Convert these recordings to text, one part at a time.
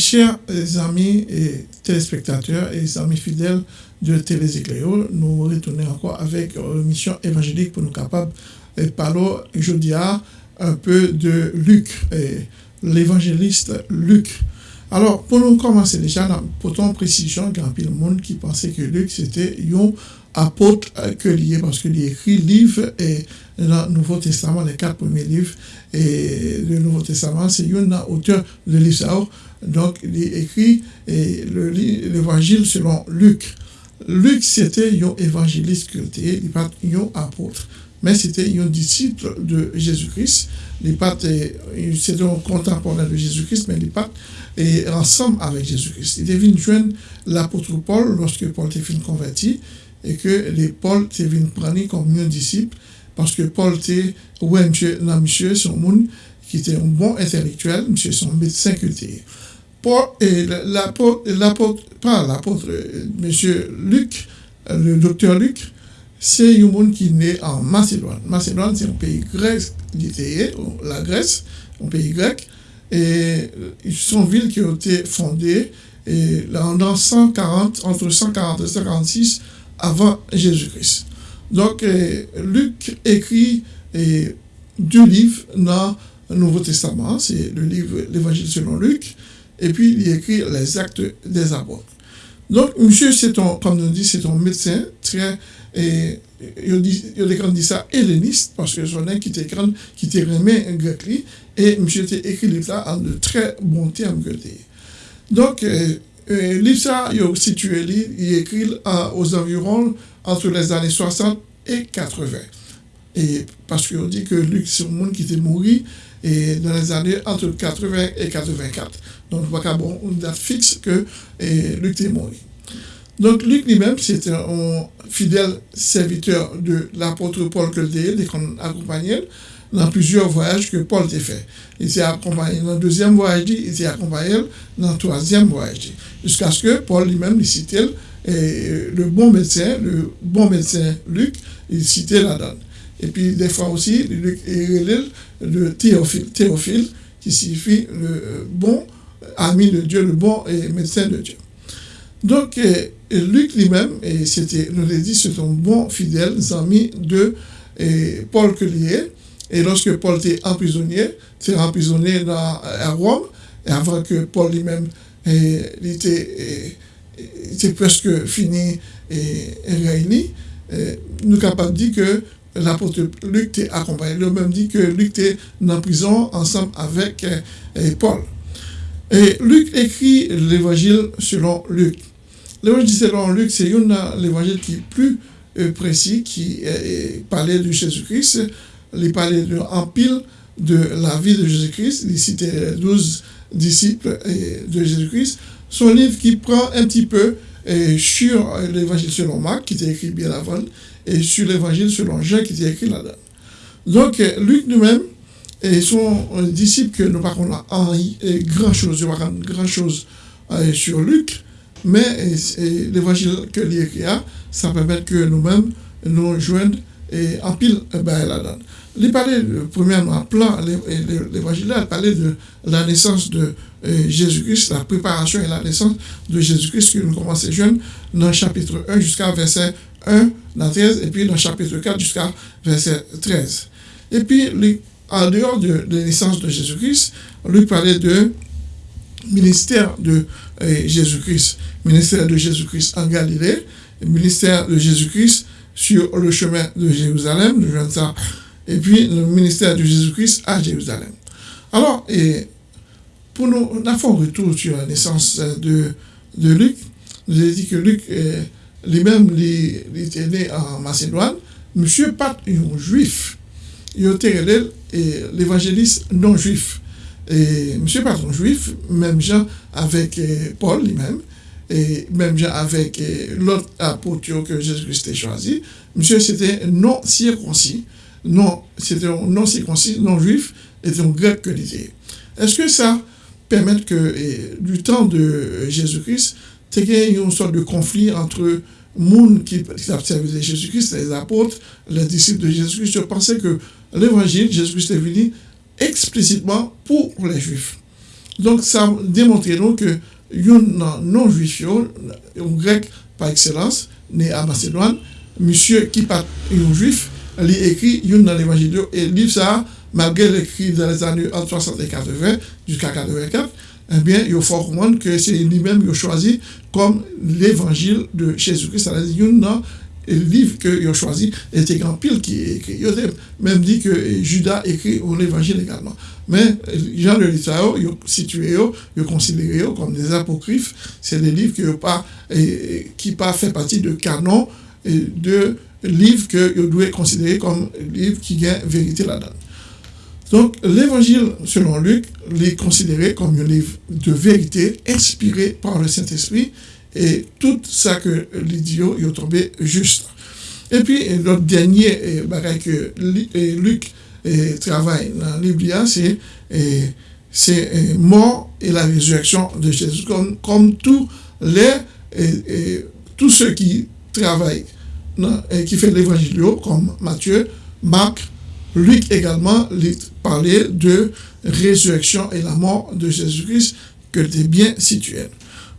Chers amis et téléspectateurs et amis fidèles de Télé Écléo, nous retournons encore avec une mission évangélique pour nous capables de parler aujourd'hui un peu de Luc, l'évangéliste Luc. Alors, pour nous commencer déjà, pour ton précision, il y a un monde qui pensait que Luc c'était un apôtre que lié parce qu'il écrit livre et dans le Nouveau Testament, les quatre premiers livres et le Nouveau Testament, c'est un auteur de l'histoire. Donc, il écrit l'évangile selon Luc. Luc, c'était un évangéliste culté, il pas un apôtre, mais c'était un disciple de Jésus-Christ. C'était un contemporain de Jésus-Christ, mais il pas ensemble avec Jésus-Christ. Il venu joindre l'apôtre Paul lorsque Paul était converti et que les Paul était venu prendre comme un disciple parce que Paul était, ouais, monsieur, monsieur, son monde qui était un bon intellectuel, monsieur, son médecin culté. Paul, et l'apôtre, pas l'apôtre, monsieur Luc, le docteur Luc, c'est un monde qui né en Macédoine. Macédoine, c'est un pays grec, la Grèce, un pays grec, et sont ville qui a été fondée et, dans 140, entre 140 et 146 avant Jésus-Christ. Donc, Luc écrit deux livres dans le Nouveau Testament, c'est le livre l'Évangile selon Luc, et puis il écrit les actes des apôtres. Donc, monsieur, c'est comme on dit, c'est un médecin très, et il dit, ça helléniste, parce que son qui était grand, qui était remis en grec, et monsieur a écrit ça en de très bons termes Donc, euh, livre ça, il est situé, il écrit aux environs entre les années 60 et 80. Et parce qu'on dit que Luc, c'est un monde qui était mort et dans les années entre 80 et 84. Donc, a pas une date fixe que Luc est mort. Donc, Luc lui-même, c'était un fidèle serviteur de l'apôtre Paul Coldier, qu'on accompagnait dans plusieurs voyages que Paul a fait. Il s'est accompagné dans le deuxième voyage, il s'est accompagné dans le troisième voyage. Jusqu'à ce que Paul lui-même, citait le bon médecin, le bon médecin Luc, il citait la donne. Et puis, des fois aussi, Luc le Théophile, Théophile, qui signifie le bon ami de Dieu, le bon médecin de Dieu. Donc, Luc lui-même, et c'était, nous l'avons dit, c'est un bon fidèle ami de Paul Collier. Et lorsque Paul était emprisonné, il emprisonné dans, à Rome, et avant que Paul lui-même était, était, presque fini et, réuni, nous capables de dire que l'apôtre Luc était accompagné. A même dit que Luc était en prison ensemble avec Paul. Et Luc écrit l'évangile selon Luc. L'évangile selon Luc, c'est l'évangile qui est plus euh, précis, qui parlait de Jésus-Christ. Il parlait en pile de la vie de Jésus-Christ. Il citait 12 disciples de Jésus-Christ. Son livre qui prend un petit peu euh, sur l'évangile selon Marc, qui était écrit bien avant, et sur l'évangile selon Jean, qui était écrit là-dedans. Donc, euh, Luc lui-même, et son disciple que nous parlons là, grand chose, grand chose sur Luc, mais l'évangile que l'écrit, ça permet que nous-mêmes nous joignons en pile ben, là-dedans. Il parlait, premièrement, plan, l'évangile, il parlait de la naissance de Jésus-Christ, la préparation et la naissance de Jésus-Christ que nous commençons jeunes dans le chapitre 1 jusqu'à verset 1, dans 13, et puis dans le chapitre 4 jusqu'à verset 13. Et puis, en dehors de, la naissance de Jésus-Christ, lui parlait de ministère de Jésus-Christ ministère de Jésus-Christ en Galilée, ministère de Jésus-Christ sur le chemin de Jérusalem, et puis le ministère de Jésus-Christ à Jérusalem. Alors, et pour nous, on un retour sur la naissance de, de Luc. Nous avons dit que Luc, lui-même, il était né en Macédoine. Monsieur pas un juif. Il était l'évangéliste non juif. Et monsieur pas un juif, même Jean avec Paul lui-même et même avec l'autre apôtre que Jésus-Christ a choisi, monsieur c'était non circoncis, non, c'était non circoncis, non juif, et un grec que l'idée. Est-ce que ça permet que, du temps de Jésus-Christ, il y ait une sorte de conflit entre monde qui, qui observaient Jésus-Christ, les apôtres, les disciples de Jésus-Christ? Je pensais que l'évangile, Jésus-Christ est venu explicitement pour les juifs. Donc, ça démontre nous que un non-juif, un grec par excellence, né à Macédoine, monsieur qui pas un juif, il écrit une dans l'évangile et livre ça, malgré l'écrit dans les années 60 et 80 jusqu'à 84, eh bien, il faut comprendre que c'est lui-même qui a choisi comme l'évangile de Jésus-Christ, c'est-à-dire le livre qu'il a choisi était grand pile qui écrit. Il a même dit que Judas écrit l'évangile également. Mais Jean de l'Israël, il situé, il considéré comme des apocryphes. C'est des livres qui n'ont pas, pas fait partie de canon de livres que vous devez considérer comme livres qui ont vérité là-dedans. Donc, l'évangile, selon Luc, est considéré comme un livre de vérité inspiré par le Saint-Esprit et tout ça que l'idiot est tombé juste. Et puis, notre dernier bagage que Luc travaille dans Bible, c'est c'est mort et la résurrection de Jésus, comme, comme tous les tous ceux qui travaillent et qui font l'évangile, comme Matthieu, Marc, Luc également, parlait de résurrection et la mort de Jésus-Christ que tu bien situé.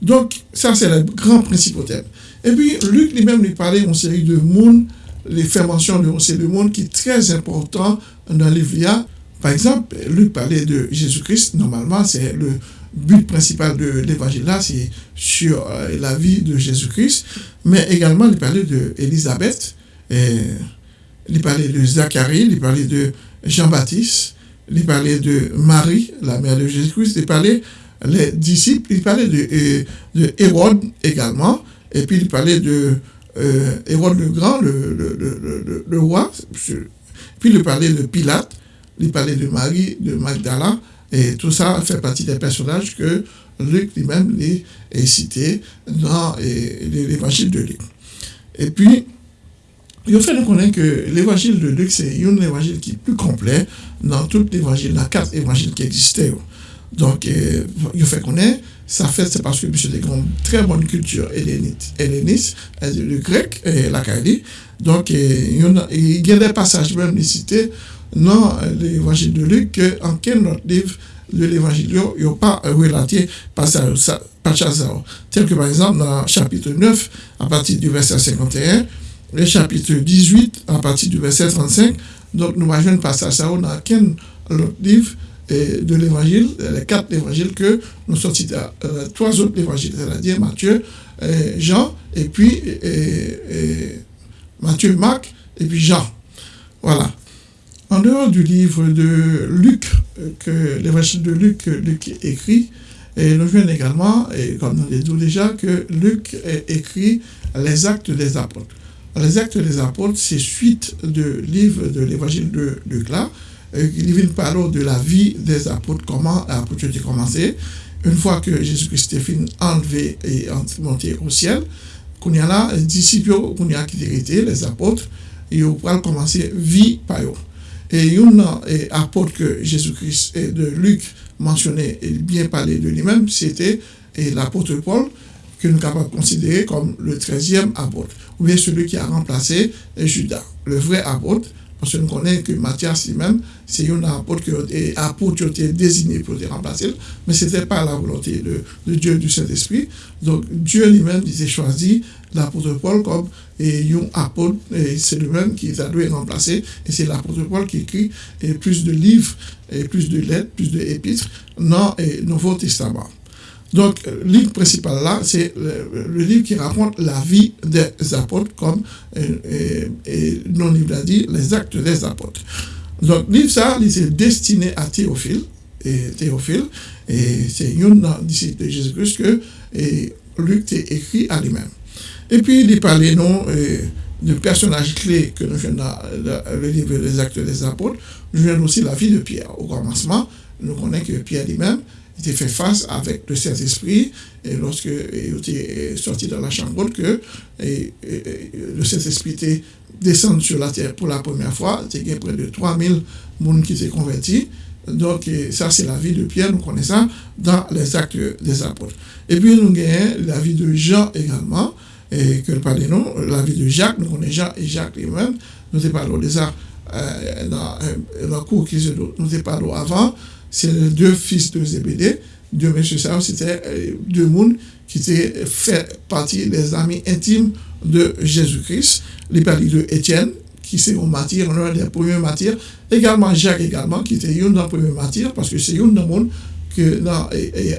Donc, ça, c'est le grand principal thème. Et puis, Luc lui-même lui parlait d'une série de mondes, les fait mention de c'est le monde qui est très important dans l'Évangile. Par exemple, Luc parlait de Jésus-Christ. Normalement, c'est le but principal de l'évangile là, c'est sur euh, la vie de Jésus-Christ. Mais également, il parlait d'Élisabeth, il parlait de Zacharie, il parlait de Jean-Baptiste, il parlait de Marie, la mère de Jésus-Christ, il parlait les disciples, il parlait de, de Hérode également, et puis il parlait de euh, Hérode le Grand, le, le, le, roi, puis il parlait de Pilate, il parlait de Marie, de Magdala, et tout ça fait partie des personnages que Luc lui-même est cité dans l'évangile de Luc. Et puis, il faut nous connaître que l'évangile de Luc, c'est un évangile qui est plus complet dans tout l'évangile, dans quatre évangiles qui existaient. Donc, il faut connaître, ça fait, c'est parce que c'est une très bonne culture helléniste, le grec et la Kali. Donc, il y a des passages même cités dans l'évangile de Luc, en quel autre livre de l'évangile, il n'y a pas relaté passage, passage tel que par exemple dans chapitre 9, à partir du verset 51, le chapitre 18, à partir du verset 35. Donc, nous voyons un passage ça dans quel autre livre de l'évangile, les quatre évangiles que nous sortis euh, trois autres évangiles, c'est-à-dire Matthieu, Jean, et puis Matthieu, Marc, et puis Jean. Voilà. En dehors du livre de Luc, que l'évangile de Luc, Luc écrit, et nous voyons également, et comme nous l'avons dit déjà, que Luc écrit les actes des apôtres. Les actes des apôtres, c'est suite de livre de l'évangile de Luc là, il parle de la vie des apôtres, comment l'apôtre a commencé. Une fois que Jésus-Christ est fini enlevé et monté au ciel, qu'on y a là, les disciples, qu'on y a quitté les apôtres, ils vont commencer vie par eux. Et un apôtre que Jésus-Christ et de Luc mentionnait et bien parlé de lui-même, c'était l'apôtre Paul, que nous sommes considérer comme le 13e apôtre, ou bien celui qui a remplacé Judas, le vrai apôtre, parce que nous connaissons que Matthias lui-même, c'est un apôtre qui a, été désigné pour le remplacer, mais ce n'était pas la volonté de, Dieu du Saint-Esprit. Donc Dieu lui-même il a choisi l'apôtre Paul comme un apôtre, et c'est lui-même qui a dû remplacer, et c'est l'apôtre Paul qui écrit plus de livres, et plus de lettres, plus d'épîtres dans le Nouveau Testament. Donc, le livre principal là, c'est le, livre qui raconte la vie des apôtres, comme euh, et, non livre a dit, les actes des apôtres. Donc, le livre ça, il est destiné à Théophile, et Théophile, et c'est un disciple de Jésus-Christ que Luc a écrit à lui-même. Et puis, il parlait non euh, de personnages clés que nous faisons dans le livre des actes des apôtres. Nous venons aussi la vie de Pierre. Au commencement, nous connaissons que Pierre lui-même, était fait face avec le Saint-Esprit et lorsque il était sorti dans la chambre que le Saint-Esprit était descendu sur la terre pour la première fois, il y a près de 3000 personnes qui s'est convertis. Donc, ça, c'est la vie de Pierre, nous connaissons ça dans les actes des apôtres. Et puis, nous avons la vie de Jean également, et que nous la vie de Jacques, nous connaissons Jean et Jacques lui-même, nous parlons de ça euh, dans, euh, dans le cours qui nous parlons avant, c'est les deux fils de Zébédée. Deux messieurs, ça, c'était euh, deux mondes qui étaient fait partie des amis intimes de Jésus-Christ. Les parlé de Étienne, qui c'est un martyr, l'un des premiers martyrs. Également Jacques, également, qui était un des premiers martyrs, parce que c'est un des monde que dans,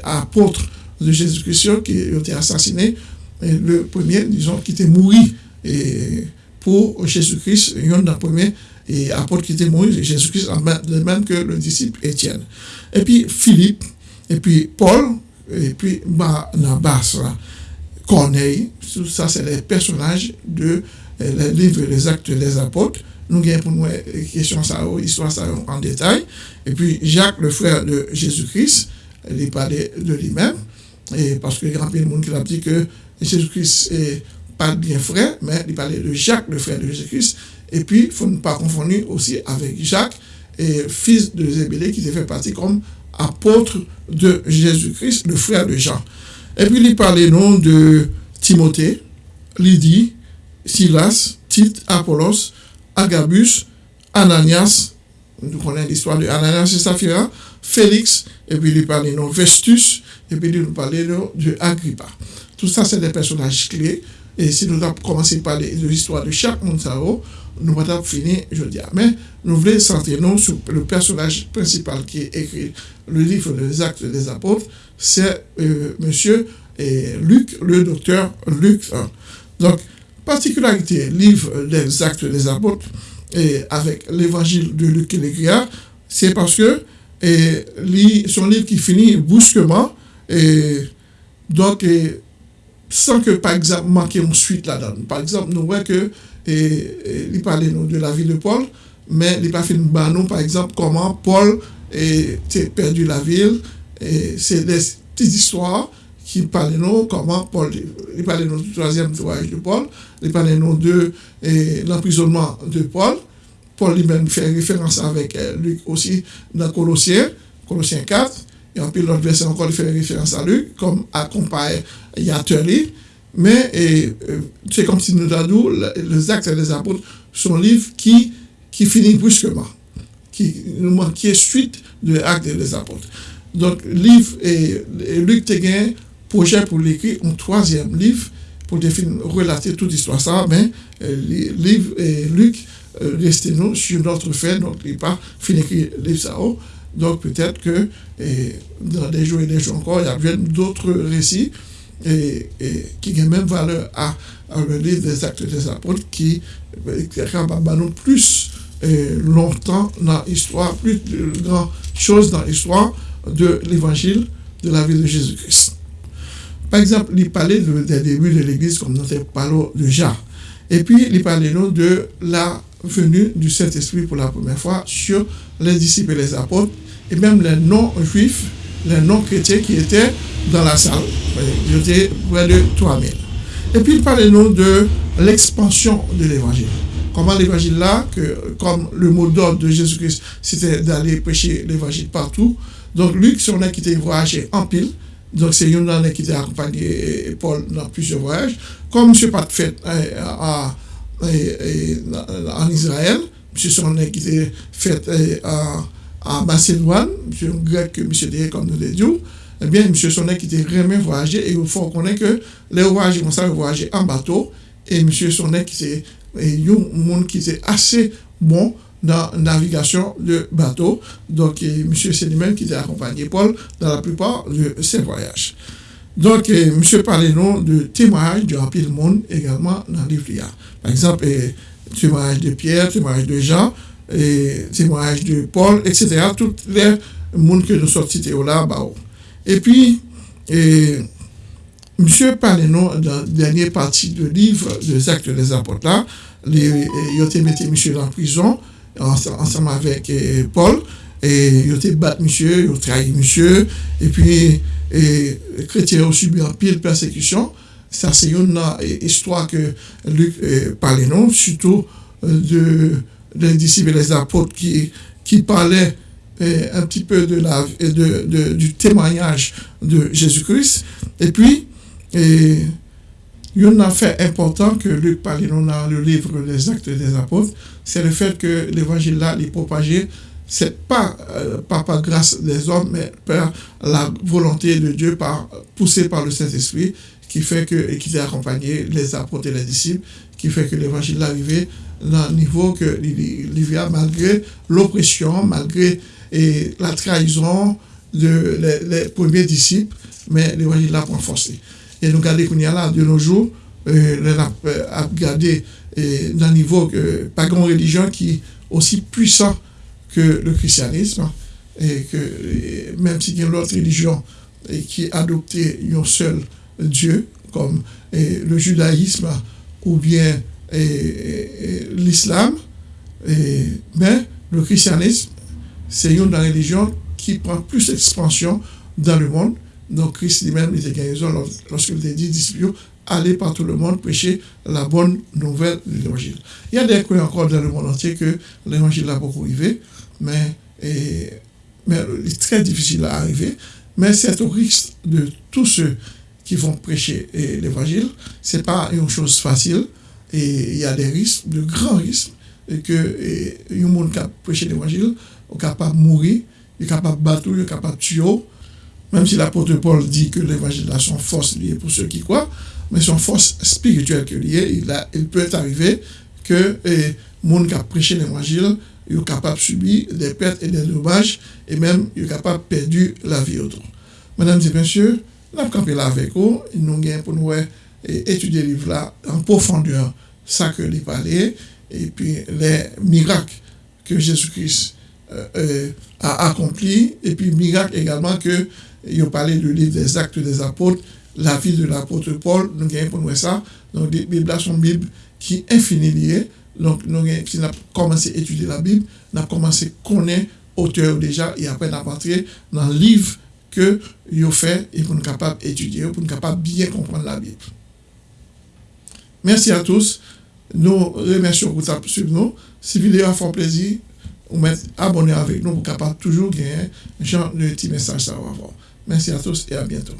apôtre de Jésus-Christ qui a été assassiné. le premier, disons, qui était et pour Jésus-Christ, un des premiers et apôtre qui mort, Jésus-Christ, de même que le disciple Étienne. Et puis Philippe, et puis Paul, et puis Barnabas, Corneille, tout ça, c'est les personnages de euh, les livres Les Actes des Apôtres. Nous avons pour nous question ça, histoire ça en détail. Et puis Jacques, le frère de Jésus-Christ, il parlait de lui-même. Et parce que grand de monde qui a dit que Jésus-Christ est pas bien frère, mais il parlait de Jacques, le frère de Jésus-Christ. Et puis, il ne faut pas confondre aussi avec Jacques, et fils de Zébélé, qui fait partie comme apôtre de Jésus-Christ, le frère de Jean. Et puis, il parlait non de Timothée, Lydie, Silas, Tite, Apollos, Agabus, Ananias, nous connaissons l'histoire de Ananias et Saphira, Félix, et puis il parlait non Vestus, et puis il nous parlait de Agrippa. Tout ça, c'est des personnages clés. Et si nous avons commencé par l'histoire de chaque monde, nous allons finir, dis. Mais nous voulons centrer sur le personnage principal qui écrit le livre des actes des apôtres, c'est euh, monsieur Luc, le docteur Luc. Donc, particularité, livre des actes des apôtres, et avec l'évangile de Luc et l'Écriard, c'est parce que son livre qui finit brusquement, et donc, sans que, par exemple, manquer une suite là-dedans. Par exemple, nous voyons que, E, e, li pale nou de la vi de Paul, men li pa film ban nou, par exemple, koman Paul e, te perdi la vil, se de tis histoire ki pale nou, koman Paul, li pale nou de troisième voyage de Paul, li pale nou de l'emprisonnement de Paul, Paul li men fè referans euh, avèk Luke osi nan Kolossien, Kolossien 4, yon pi lòt versè ankon li fè referans a Luke, kom akompaye yatè li, Mais euh, c'est comme si nous avons les actes des apôtres sont livre qui, qui finit brusquement, qui, qui est suite de l'acte des apôtres. Donc, livre et, Luc Téguin, projet pour l'écrire un troisième livre pour définir, relater toute l'histoire ça, mais euh, livre et Luc euh, restez nous sur notre fait, donc il n'est pas fini livre ça. Donc peut-être que dans des jours et des jours encore, il y a d'autres récits et, qui ont même valeur à, le livre des actes des apôtres qui, qui nous plus longtemps dans l'histoire, plus de grandes choses dans l'histoire de l'évangile de la vie de Jésus-Christ. Par exemple, il parlait des débuts de l'Église, comme nous avons parlé déjà. Et puis, il parlait de la venue du Saint-Esprit pour la première fois sur les disciples et les apôtres, et même les non-juifs, les non-chrétiens qui étaient dans la salle. Étaient près de 3000. Et puis, il parlait nous de l'expansion de l'évangile. Comment l'évangile là, que, comme le mot d'ordre de Jésus-Christ, c'était d'aller prêcher l'évangile partout. Donc, Luc, un qui était voyagé en pile, donc, c'est une année qui a accompagné Paul dans plusieurs voyages. Comme M. Pat fait en Israël, M. Sonnet qui était fait en Macédoine, M. grec que M. dit comme nous l'avons dit, eh bien, M. Sonnet qui était vraiment voyagé, et il faut reconnaître que les voyageurs, on savait voyager en bateau, et M. Sonnet qui était un monde qui était assez bon dans la navigation de bateau. Donc, M. Sélimène qui a accompagné Paul dans la plupart de ses voyages. Donc, M. parlait nous de témoignages de le monde également dans le livre. Par exemple, témoignage de Pierre, témoignage de Jean, et témoignage de Paul, etc. Tous les mondes que nous sortis là bas Et puis, et, monsieur Panenon, dans la dernière partie du livre des actes des apôtres, là, il a mis monsieur en prison, ensemble avec et, Paul, et il a battu monsieur, il a trahi monsieur, et puis, les chrétiens ont subi un pile persécution. Ça, c'est une euh, histoire que Luc euh, parlait, non, surtout euh, de, des disciples et des apôtres qui, qui parlaient un petit peu de la, de, de, du témoignage de Jésus-Christ. Et puis, et, il y a un fait important que Luc parle dans le livre des Actes des Apôtres, c'est le fait que l'évangile là, est propagé c'est pas, euh, pas par grâce des hommes, mais par la volonté de Dieu, par, poussé par le Saint-Esprit, qui fait que, et a accompagné les apôtres et les disciples, qui fait que l'évangile est arrivé dans le niveau que il malgré l'oppression, malgré et la trahison de les, premiers disciples, mais l'évangile a renforcé. Et nous regardons qu'on y a là, de nos jours, euh, a regardé dans le niveau que pas grande religion qui est aussi puissant que le christianisme et que même si il y a autre religion et qui a adopté un seul Dieu comme le judaïsme ou bien l'islam mais le christianisme c'est une religion qui prend plus d'expansion dans le monde donc Christ lui-même était raison lorsqu'il dit disciples aller par tout le monde prêcher la bonne nouvelle de l'évangile. Il y a des croyants encore dans le monde entier que l'évangile a beaucoup arrivé, mais, il est très difficile à arriver. Mais c'est au risque de tous ceux qui vont prêcher l'évangile. Ce n'est pas une chose facile et il y a des risques, de grands risques, ke yon moun kap preche l'Evangil, ou kapap mouri, yon kapap batou, yon kapap tuyo, menm si l'apotre Paul di ke l'Evangil la son fos liye pou se ki kwa, men son fos spirituel ke liye, il peut arrive ke moun kap preche l'Evangil, yon kapap subi de perte et de dommage, et menm yon kapap perdu la vie otro. Mesdames et messieurs, nap kampe la vek ou, nou gen pou nou etudye liv la en profondeur sa ke li pale, et puis les miracles que Jésus-Christ euh, euh, a accompli, et puis miracles également que, yo parlé du livre des actes des apôtres, la vie de l'apôtre Paul, nou gen pou nou e sa, nou Biblia son Bib ki infini liye, nou gen si nan komanse etudie la Bib, nan komanse konen auteur deja, e apre nan patre nan liv ke yo fe, e pou nou kapab etudie, pou nou kapab bien kompran la Bib. Merci a tous. Nous remercions pour suivre nous. Si vidéo a fait plaisir, vous mettez abonné avec nous pour capable toujours gagner genre de petit message ça va Merci à tous et à bientôt.